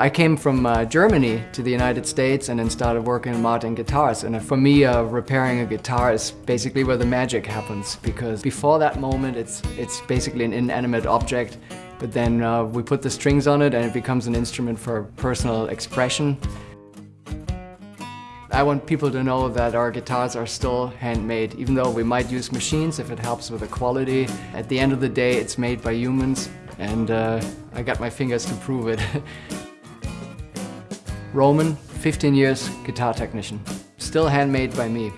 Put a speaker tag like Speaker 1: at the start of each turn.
Speaker 1: I came from uh, Germany to the United States and then started working in Martin Guitars. And for me, uh, repairing a guitar is basically where the magic happens because before that moment, it's, it's basically an inanimate object. But then uh, we put the strings on it and it becomes an instrument for personal expression. I want people to know that our guitars are still handmade, even though we might use machines if it helps with the quality. At the end of the day, it's made by humans, and uh, I got my fingers to prove it. Roman, 15 years, guitar technician. Still handmade by me.